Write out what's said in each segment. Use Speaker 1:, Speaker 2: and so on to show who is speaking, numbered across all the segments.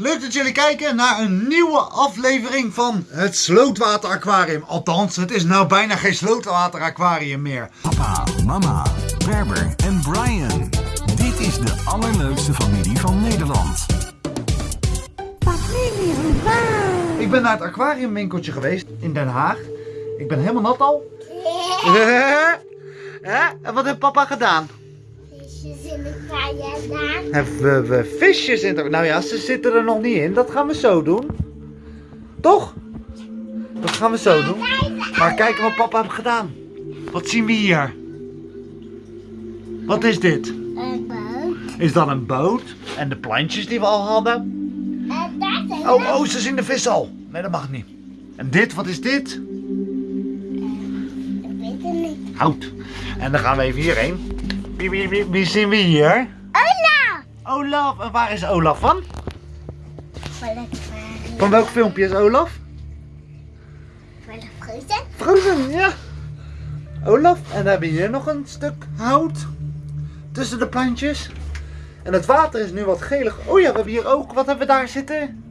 Speaker 1: Leuk dat jullie kijken naar een nieuwe aflevering van het Slootwater Aquarium. Althans, het is nou bijna geen Slootwater Aquarium meer.
Speaker 2: Papa, mama, Berber en Brian. Dit is de allerleukste familie van Nederland.
Speaker 3: Familie van
Speaker 1: Ik ben naar het aquariumwinkeltje geweest in Den Haag. Ik ben helemaal nat al. Hè? En wat heeft papa gedaan?
Speaker 3: Visjes in de.
Speaker 1: Hebben we visjes in de... Nou ja, ze zitten er nog niet in. Dat gaan we zo doen. Toch? Dat gaan we zo doen. Maar kijken wat papa heeft gedaan. Wat zien we hier? Wat is dit?
Speaker 3: Een boot.
Speaker 1: Is dat een boot? En de plantjes die we al hadden?
Speaker 3: En daar zijn
Speaker 1: Oh, oh, ze zien de vis al. Nee, dat mag niet. En dit, wat is dit?
Speaker 3: Ik weet het niet.
Speaker 1: Hout. En dan gaan we even hierheen. Wie, wie, wie, wie zien we hier?
Speaker 3: Ola!
Speaker 1: Olaf. En waar is Olaf van? Van welk filmpje is Olaf?
Speaker 3: De fruiten.
Speaker 1: Frozen, ja. Olaf. En dan hebben we hier nog een stuk hout. Tussen de plantjes. En het water is nu wat gelig. Oh ja, we hebben hier ook. Wat hebben we daar zitten?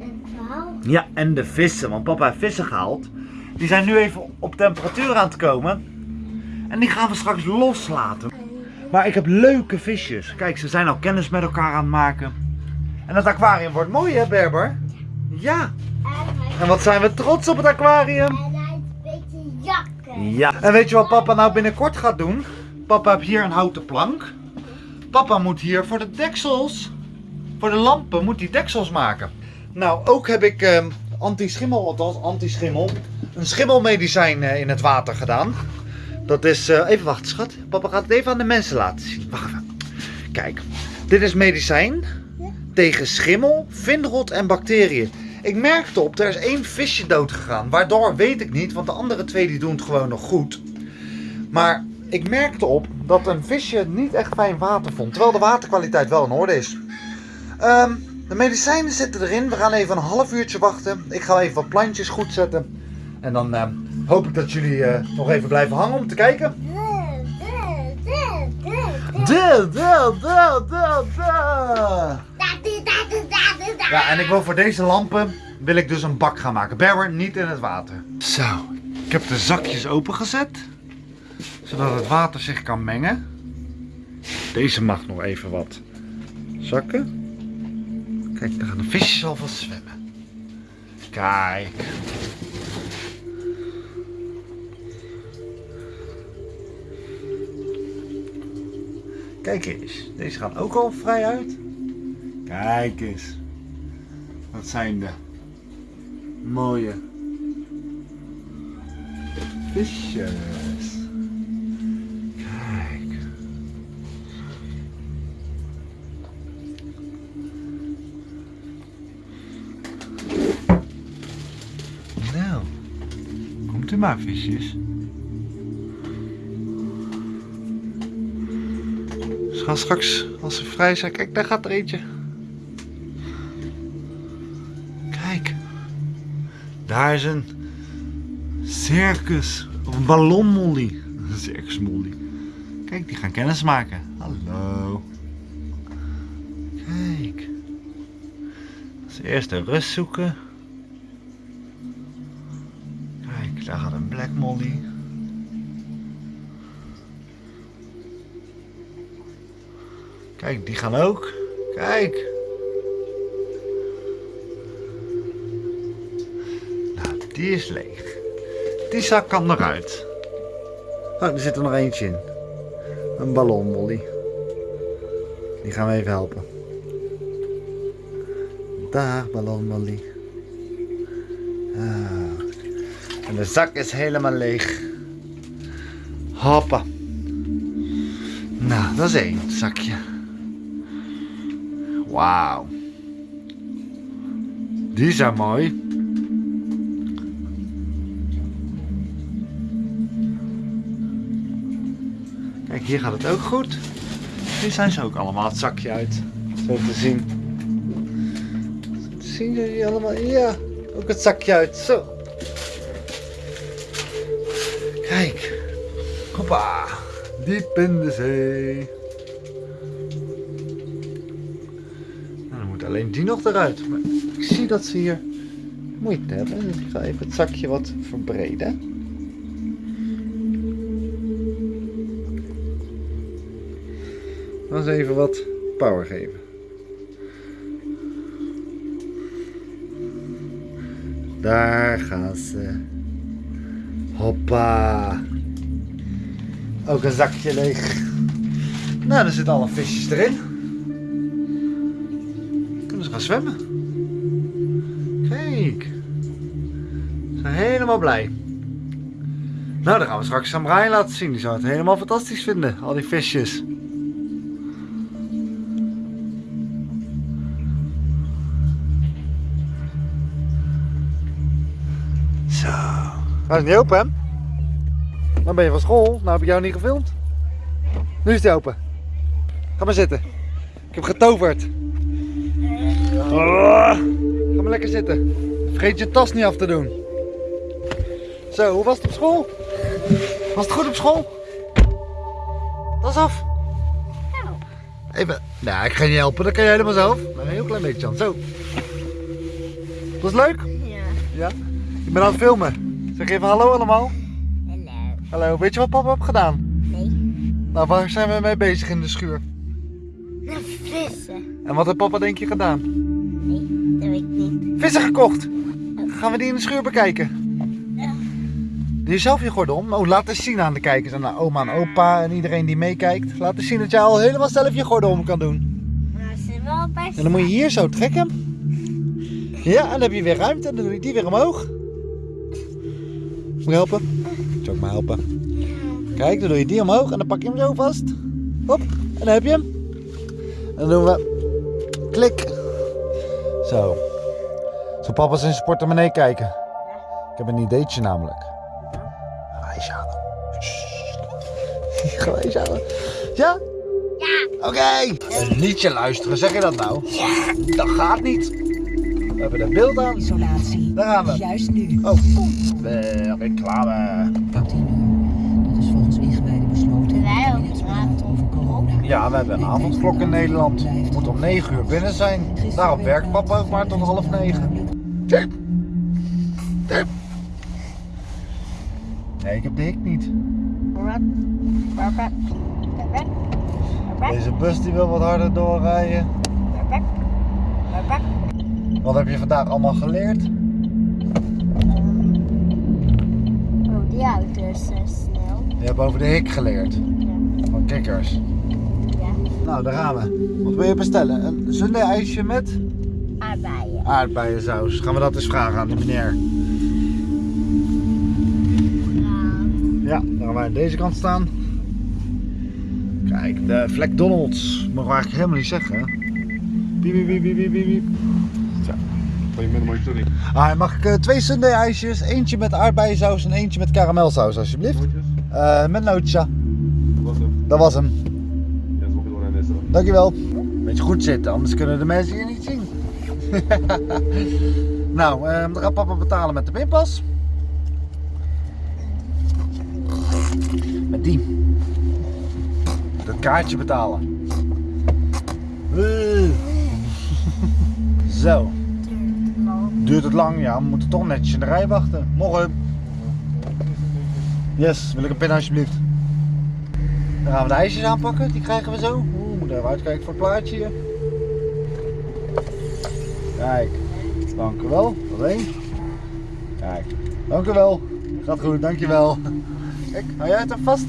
Speaker 3: Een vrouw.
Speaker 1: Ja, en de vissen. Want papa heeft vissen gehaald. Die zijn nu even op temperatuur aan het komen. En die gaan we straks loslaten. Maar ik heb leuke visjes. Kijk, ze zijn al kennis met elkaar aan het maken. En het aquarium wordt mooi hè, Berber? Ja.
Speaker 3: En
Speaker 1: wat zijn we trots op het aquarium.
Speaker 3: en hij heeft een beetje jakken.
Speaker 1: Ja. En weet je wat papa nou binnenkort gaat doen? Papa heeft hier een houten plank. Papa moet hier voor de deksels, voor de lampen, moet hij deksels maken. Nou, ook heb ik ehm, anti-schimmel, althans anti-schimmel, een schimmelmedicijn eh, in het water gedaan. Dat is, eh, even wachten schat, papa gaat het even aan de mensen laten zien. Wacht even. Kijk, dit is medicijn tegen schimmel, vinrot en bacteriën. Ik merkte op, er is één visje dood gegaan. Waardoor weet ik niet, want de andere twee die doen het gewoon nog goed. Maar ik merkte op dat een visje niet echt fijn water vond. Terwijl de waterkwaliteit wel in orde is. Ehm, de medicijnen zitten erin. We gaan even een half uurtje wachten. Ik ga even wat plantjes goed zetten. En dan ehm, hoop ik dat jullie eh, nog even blijven hangen om te kijken. Ja, en ik wil voor deze lampen wil ik dus een bak gaan maken. Berber, niet in het water. Zo, ik heb de zakjes opengezet. Zodat het water zich kan mengen. Deze mag nog even wat zakken. Kijk, daar gaan de visjes alvast zwemmen. Kijk. Kijk eens, deze gaan ook al vrij uit. Kijk eens. Wat zijn de mooie visjes. Kijk. Nou, komt u maar visjes. Ze gaan straks, als ze vrij zijn, kijk daar gaat er eentje. Kijk. Daar is een circus. Of een ballonmolly. Een circusmolly. Kijk, die gaan kennis maken. Hallo. Kijk. Als eerst de rust zoeken. Kijk, daar gaat een black molly. Kijk, die gaan ook. Kijk. Nou, die is leeg. Die zak kan eruit. Oh, er zit er nog eentje in. Een ballonmolly. Die gaan we even helpen. Daar, ballonmolly. Ah. En de zak is helemaal leeg. Hoppa. Nou, dat is één zakje. Wauw. Die zijn mooi. Kijk, hier gaat het ook goed. Nu zijn ze ook allemaal het zakje uit. Zo te zien. Zien jullie allemaal? Ja, ook het zakje uit. Zo. Kijk. Hoppa. Diep in de zee. Alleen die nog eruit. Maar ik zie dat ze hier moeite hebben. Ik ga even het zakje wat verbreden. Dan eens even wat power geven. Daar gaan ze. Hoppa. Ook een zakje leeg. Nou, er zitten alle visjes erin. Gaan zwemmen. Kijk. Ze zijn helemaal blij. Nou, dan gaan we straks aan Brian laten zien. Die zou het helemaal fantastisch vinden. Al die visjes. Zo. Hij is niet open, hè? Dan ben je van school. Nou heb ik jou niet gefilmd. Nu is hij open. Ga maar zitten. Ik heb getoverd. Oh, ga maar lekker zitten. Vergeet je tas niet af te doen. Zo, hoe was het op school? Was het goed op school? Tas af. Even. Nou, ik ga je niet helpen. Dat kan je helemaal zelf. Maar een heel klein beetje dan. Zo. Was het leuk?
Speaker 3: Ja.
Speaker 1: Ja. Ik ben aan het filmen. Zeg even hallo allemaal.
Speaker 3: Hallo.
Speaker 1: Hallo. Weet je wat papa heeft gedaan?
Speaker 3: Nee.
Speaker 1: Nou, waar zijn we mee bezig in de schuur?
Speaker 3: Naar vissen.
Speaker 1: En wat heeft papa denk je gedaan?
Speaker 3: Nee, dat weet ik niet.
Speaker 1: Vissen gekocht. Gaan we die in de schuur bekijken?
Speaker 3: Ja.
Speaker 1: Doe je zelf je gordel om? Oh, laat eens zien aan de kijkers en aan oma en opa en iedereen die meekijkt. Laat eens zien dat jij al helemaal zelf je gordel om kan doen.
Speaker 3: Ze wel best.
Speaker 1: En dan moet je hier zo trekken. Ja, en dan heb je weer ruimte en dan doe je die weer omhoog. Moet je helpen? Zal ik maar helpen? Kijk, dan doe je die omhoog en dan pak je hem zo vast. Hop, en dan heb je hem. En dan doen we klik. Zo. Zo papa zijn zijn portemonnee kijken. Ik heb een ideetje namelijk. Grijs halen. Halen. Ja?
Speaker 3: Ja.
Speaker 1: Oké. Een liedje luisteren, zeg je dat nou? Ja. Dat gaat niet. We hebben er beeld aan.
Speaker 4: Isolatie.
Speaker 1: Daar gaan we.
Speaker 4: Juist nu.
Speaker 1: Oh, eh, reclame. Ja, we hebben een avondklok in Nederland. We moeten om 9 uur binnen zijn. Daarom werkt papa ook maar tot half 9. Tip. Tip. Nee, ik heb de hik niet. Deze bus die wil wat harder doorrijden. Wat heb je vandaag allemaal geleerd?
Speaker 3: Oh, die auto is zo snel.
Speaker 1: Je hebt over de hik geleerd. Van kikkers. Nou, daar gaan we. Wat wil je bestellen? Een sundae ijsje met
Speaker 3: Aardbeien.
Speaker 1: aardbeiensaus. Gaan we dat eens vragen aan die meneer. Ja, dan gaan wij aan deze kant staan. Kijk, de Vlek Donalds. Mogen we eigenlijk helemaal niet zeggen. Piep, piep, piep, piep, piep. Zo. Ah, mag ik eh, twee sundae ijsjes? Eentje met aardbeiensaus en eentje met karamelsaus alsjeblieft. Eh, met nootjes, ja. Dat was hem. Dankjewel. Beetje goed zitten, anders kunnen de mensen je niet zien. nou, eh, dan gaat papa betalen met de pinpas. Met die. Dat kaartje betalen. Eh. Zo. Duurt het lang? Ja, we moeten toch netjes in de rij wachten. Morgen. Yes, wil ik een pin alsjeblieft. Dan gaan we de ijsjes aanpakken, die krijgen we zo. Even uitkijken voor het plaatje hier. Kijk, dank u wel. Één. Kijk, dank u wel. Gaat goed, dankjewel. Kijk, hou jij het even vast?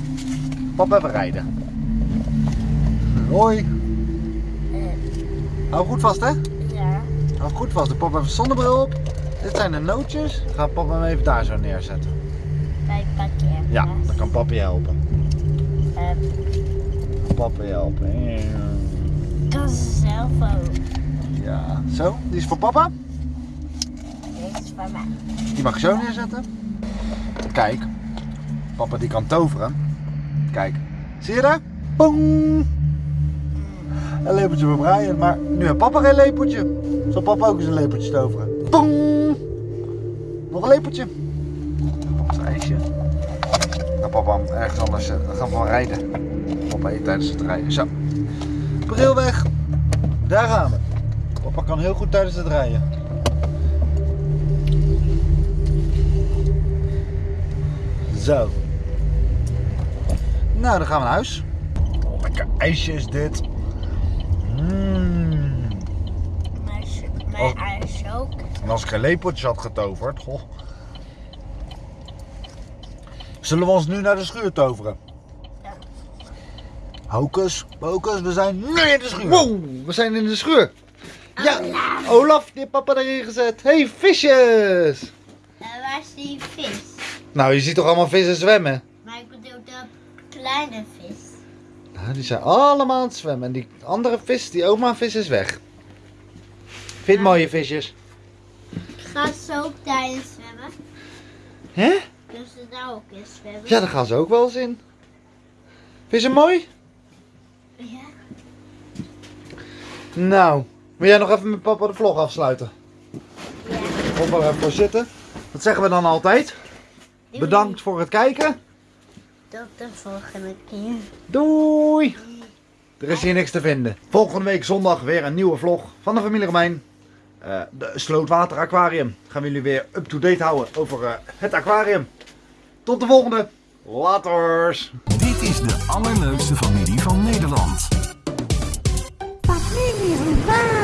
Speaker 1: Papa even rijden. Hoi. Hou goed vast hè.
Speaker 3: Ja.
Speaker 1: Hou goed vast. De papa heeft een zonnebril op. Dit zijn de nootjes. Ga papa hem even daar zo neerzetten.
Speaker 3: Bij parkeer.
Speaker 1: Ja, dan kan papa je helpen.
Speaker 3: Uh,
Speaker 1: Papa helpen.
Speaker 3: kan ze zelf ook.
Speaker 1: Ja, zo. Die is voor papa.
Speaker 3: Dit is van mij.
Speaker 1: Die mag ik zo neerzetten. Kijk. Papa die kan toveren. Kijk. Zie je daar? Pong. Een lepeltje voor Brian. Maar nu heeft papa geen lepeltje. Zal papa ook eens een lepeltje toveren? Pong. Nog een lepeltje. Papa's ijsje. Dan papa ergens anders eh, gaan we wel rijden. Papa eet tijdens het rijden. Zo. Bril weg. Daar gaan we. Papa kan heel goed tijdens het rijden. Zo. Nou, dan gaan we naar huis. Oh, lekker ijsje is dit. Mm.
Speaker 3: S- maar
Speaker 1: Oh.
Speaker 3: ijs ook.
Speaker 1: En als ik geen lepeltjes had getoverd, goh. Zullen we ons nu naar de schuur toveren?
Speaker 3: Ja.
Speaker 1: Hocus, pocus, we zijn nu in de schuur. Wow, we zijn in de schuur. Ja, Olaf, die heeft papa erin gezet. hey, visjes!
Speaker 3: En waar is die vis?
Speaker 1: Nou, je ziet toch allemaal vissen zwemmen?
Speaker 3: Maar ik bedoel de kleine vis.
Speaker 1: Nou, die zijn allemaal aan het zwemmen. En die andere vis, die oma vis is weg. Vind je het mooie visjes?
Speaker 3: Gaat ze ook daarin zwemmen?
Speaker 1: Hè?
Speaker 3: Kunnen ze daar ook in zwemmen?
Speaker 1: Ja, daar gaan ze ook wel eens in. Vind je ze mooi?
Speaker 3: Ja.
Speaker 1: Nou, wil jij nog even met papa de vlog afsluiten?
Speaker 3: Ja.
Speaker 1: Of er even voor zitten. Wat zeggen we dan altijd? Bedankt voor het kijken.
Speaker 3: Tot de volgende keer.
Speaker 1: Doei! Er is hier niks te vinden. Volgende week zondag weer een nieuwe vlog van de familie Romein. Eh, de Slootwater Aquarium. Gaan we jullie weer up-to-date houden over eh, het aquarium. Tot de volgende. Laters!
Speaker 2: De allerleukste familie van Nederland.
Speaker 3: Familie Romein.